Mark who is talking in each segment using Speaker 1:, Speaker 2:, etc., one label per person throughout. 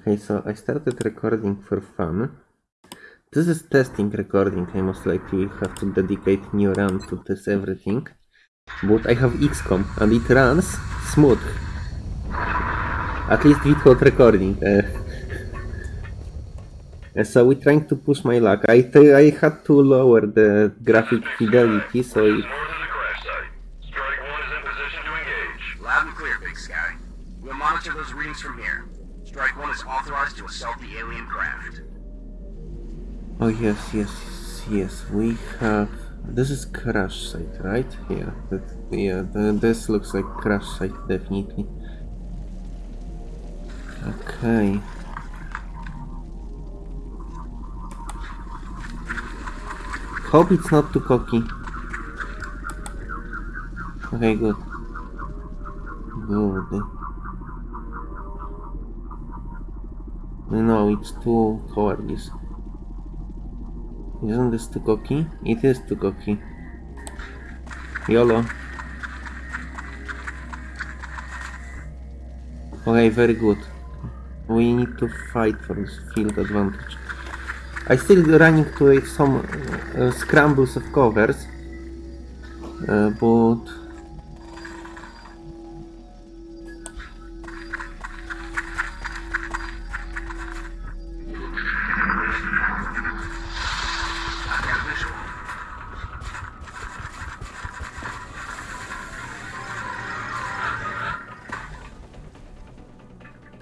Speaker 1: Okay, so I started recording for fun. This is testing recording. I most likely will have to dedicate new run to this everything. But I have XCOM and it runs smooth. At least without recording. Uh, so we're trying to push my luck. I, t- I had to lower the graphic fidelity, so it,
Speaker 2: Order to the crash site. Strike one is in position to engage.
Speaker 3: Loud and clear, Big Sky. We'll monitor those readings from here. Strike One is authorized to assault the alien craft.
Speaker 1: Oh yes, yes, yes. We have. This is crash site, right? Yeah, that, yeah. The, this looks like crash site, definitely. Okay. Hope it's not too cocky. Okay, good. Good. No, it's too cowardly. Isn't this too cocky? It is too cocky. YOLO. Okay, very good. We need to fight for this field advantage. I still running to some uh, scrambles of covers, uh, but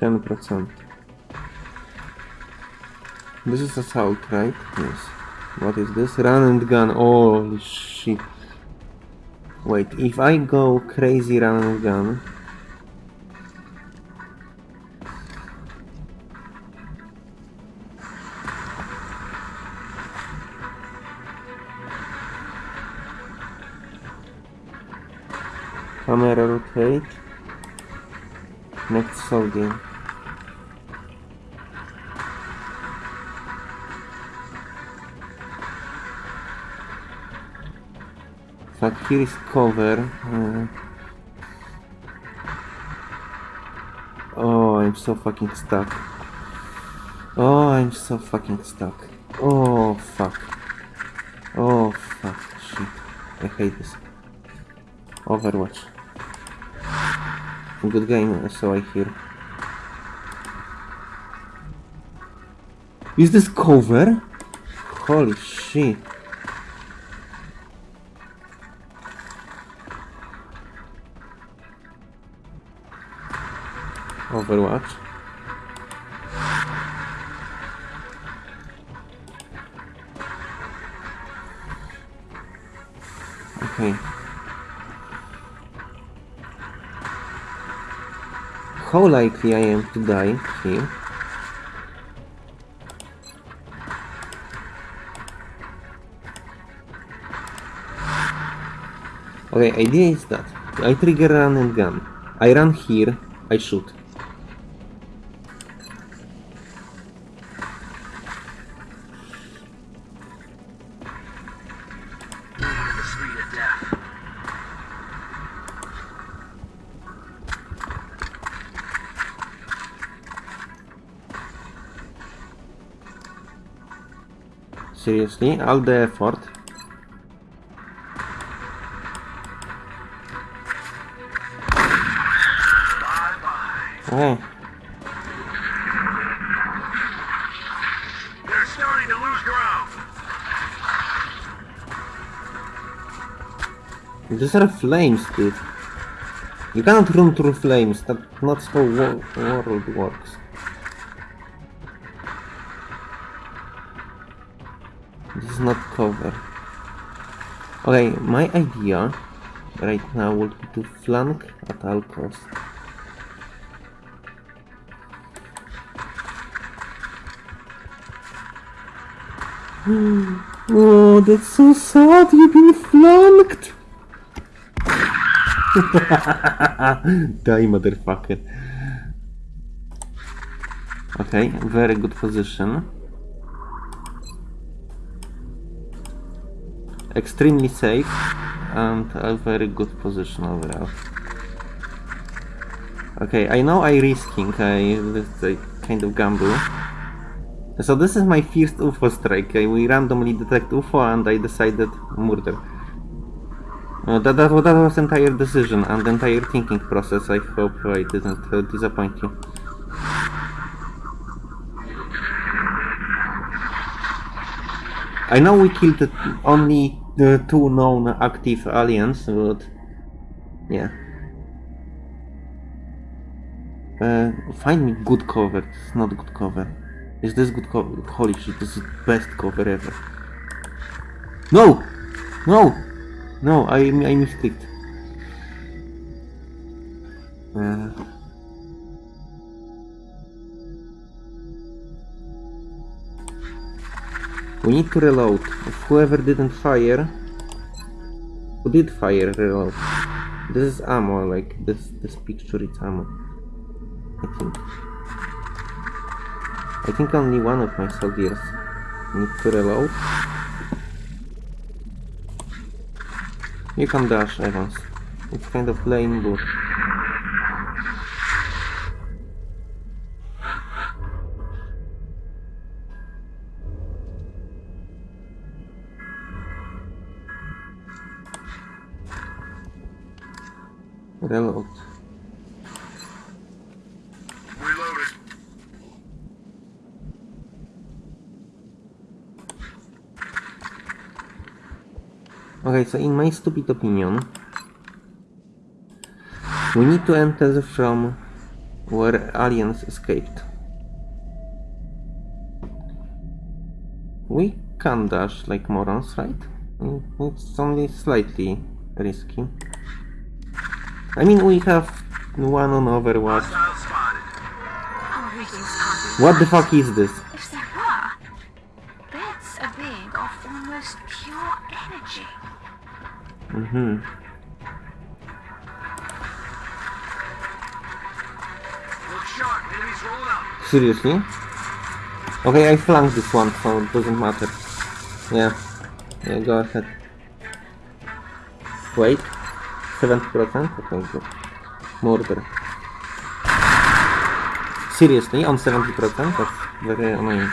Speaker 1: 10%. This is assault, right? Yes. What is this? Run and gun. Oh, shit. Wait, if I go crazy run and gun... Camera rotate. Next soldier. Fuck, here is cover. Uh, oh, I'm so fucking stuck. Oh, I'm so fucking stuck. Oh, fuck. Oh, fuck. Shit. I hate this. Overwatch. Good game, so I hear. Is this cover? Holy shit. Overwatch. Okay. How likely I am to die here? Okay, idea is that I trigger run and gun. I run here, I shoot. Seriously, all the effort. Oh,
Speaker 2: They're starting to lose ground.
Speaker 1: these are flames, dude. You cannot run through flames. That's not how wo- world works. This is not cover. Okay, my idea right now would be to flank at all costs. Oh, that's so sad. You've been flanked. Die, motherfucker. Okay, very good position. Extremely safe and a very good position overall. Okay, I know I risking. I, I kind of gamble. So this is my first UFO strike. We randomly detect UFO and I decided murder. Uh, that, that, that was entire decision and entire thinking process. I hope I didn't uh, disappoint you. I know we killed the- the two known active aliens, but yeah. Uh, find me good cover. It's not good cover. Is this good cover? Holy shit, this is best cover ever. No! No! No, I, I misclicked. Uh, we need to reload. Whoever didn't fire, who did fire, reload. This is ammo, like this. This picture is ammo. I think. I think only one of my soldiers need to reload. You can dash, Evans. It's kind of lame, but... Reload.
Speaker 3: Reloaded.
Speaker 1: Okay, so in my stupid opinion, we need to enter from where aliens escaped. We can dash like morons, right? It's only slightly risky. I mean, we have one on Overwatch.
Speaker 3: Hostile spotted.
Speaker 4: Our readings can't be
Speaker 1: What the fuck is this?
Speaker 4: If there were, that's a being of almost pure energy.
Speaker 1: Mm-hmm.
Speaker 3: Look sharp. Enemies rolling up.
Speaker 1: Seriously? Okay, I flanked this one, so it doesn't matter. Yeah. Yeah, go ahead. Wait. 70%? Okay, good. Murder. Seriously, on 70%? That's very annoying.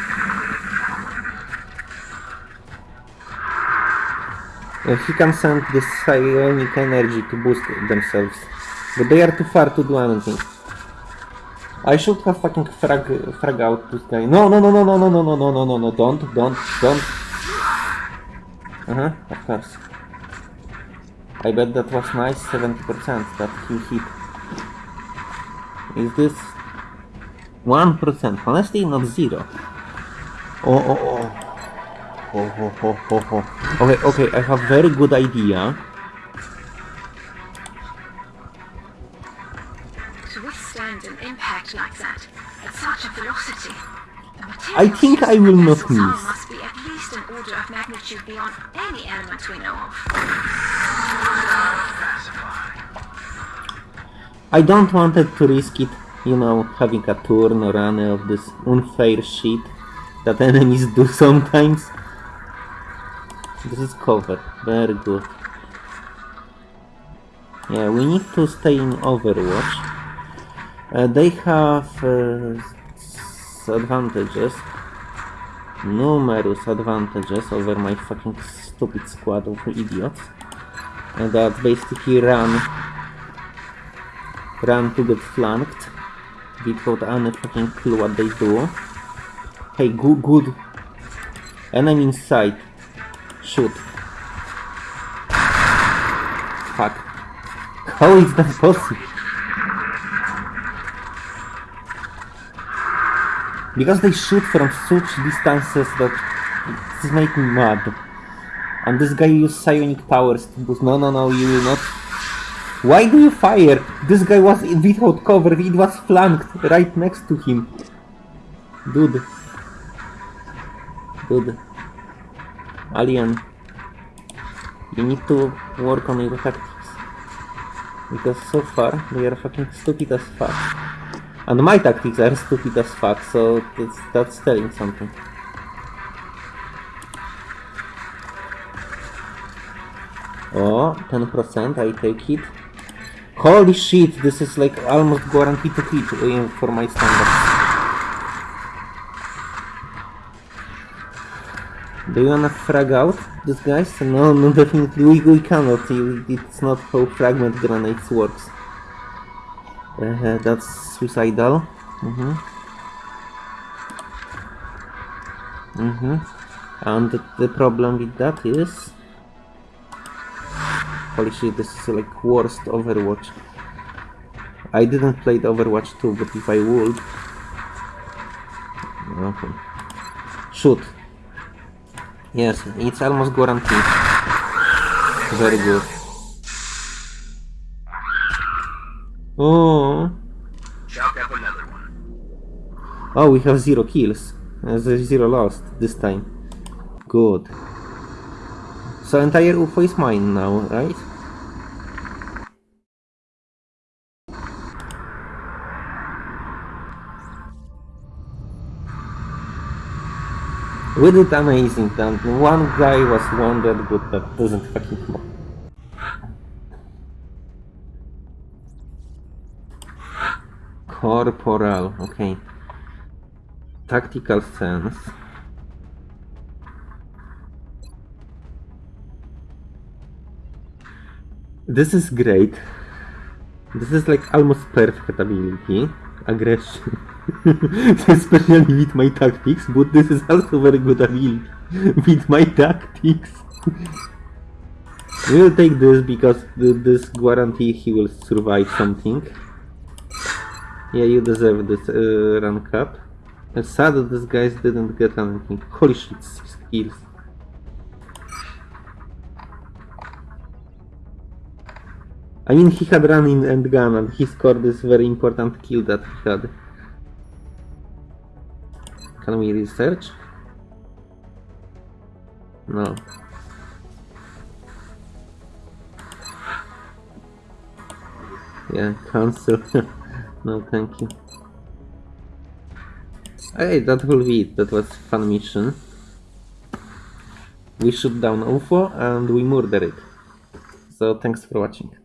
Speaker 1: Uh, he can send this psionic energy to boost themselves. But they are too far to do anything. I should have fucking frag, frag out this guy. No, no, no, no, no, no, no, no, no, no, no, don't, don't, don't. Uh-huh, of course. I bet that was nice 70% that he hit. Is this 1%? Honestly, not zero. Oh, oh, oh. Oh, oh, oh, oh, oh. Okay, okay, I have very good idea.
Speaker 4: To withstand an impact like that, at such a velocity,
Speaker 1: I think I will not miss.
Speaker 4: Order of magnitude beyond any element we know of.
Speaker 1: I don't wanted to risk it, you know, having a turn or any of this unfair shit that enemies do sometimes. This is cover, very good. Yeah, we need to stay in Overwatch. Uh, they have uh, advantages, numerous advantages over my fucking stupid squad of idiots. And that basically run run to get flanked without any fucking clue what they do. Hey, good, good. Enemy inside. Shoot. Fuck. How is that possible? Because they shoot from such distances that this make me mad. And this guy used psionic powers to boost. No, no, no, you will not why do you fire? This guy was without cover, it was flanked right next to him. Dude. Dude. Alien. You need to work on your tactics. Because so far, they are fucking stupid as fuck. And my tactics are stupid as fuck, so that's, that's telling something. Oh, 10%, I take it. Holy shit, this is like almost guaranteed to hit eh, for my standard. Do you wanna frag out this guys? No, no, definitely we, we cannot. It's not how fragment grenades works. Uh, that's suicidal. Mm-hmm. Mm-hmm. And the, problem with that is... Holy shit, this is like worst Overwatch. I didn't play the Overwatch 2, but if I would... Okay. Shoot. Yes, it's almost guaranteed. Very good. Oh,
Speaker 3: Chalk up another one.
Speaker 1: oh, we have zero kills. Uh, zero lost this time. Good. So entire UFO is mine now, right? We did amazing, and one guy was wounded, but that doesn't fucking matter. Corporal, okay. Tactical sense. This is great. This is like almost perfect ability. Aggression. Especially with my tactics, but this is also very good ability with my tactics. we'll take this because th- this guarantee he will survive something. Yeah, you deserve this uh, rank up. It's sad that these guys didn't get anything. Holy shit, six kills. I mean, he had run in and gun and he scored this very important kill that he had. Can we research? No. Yeah, cancel. no, thank you. Hey, that will be it. That was fun mission. We shoot down UFO and we murder it. So thanks for watching.